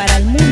para el mundo.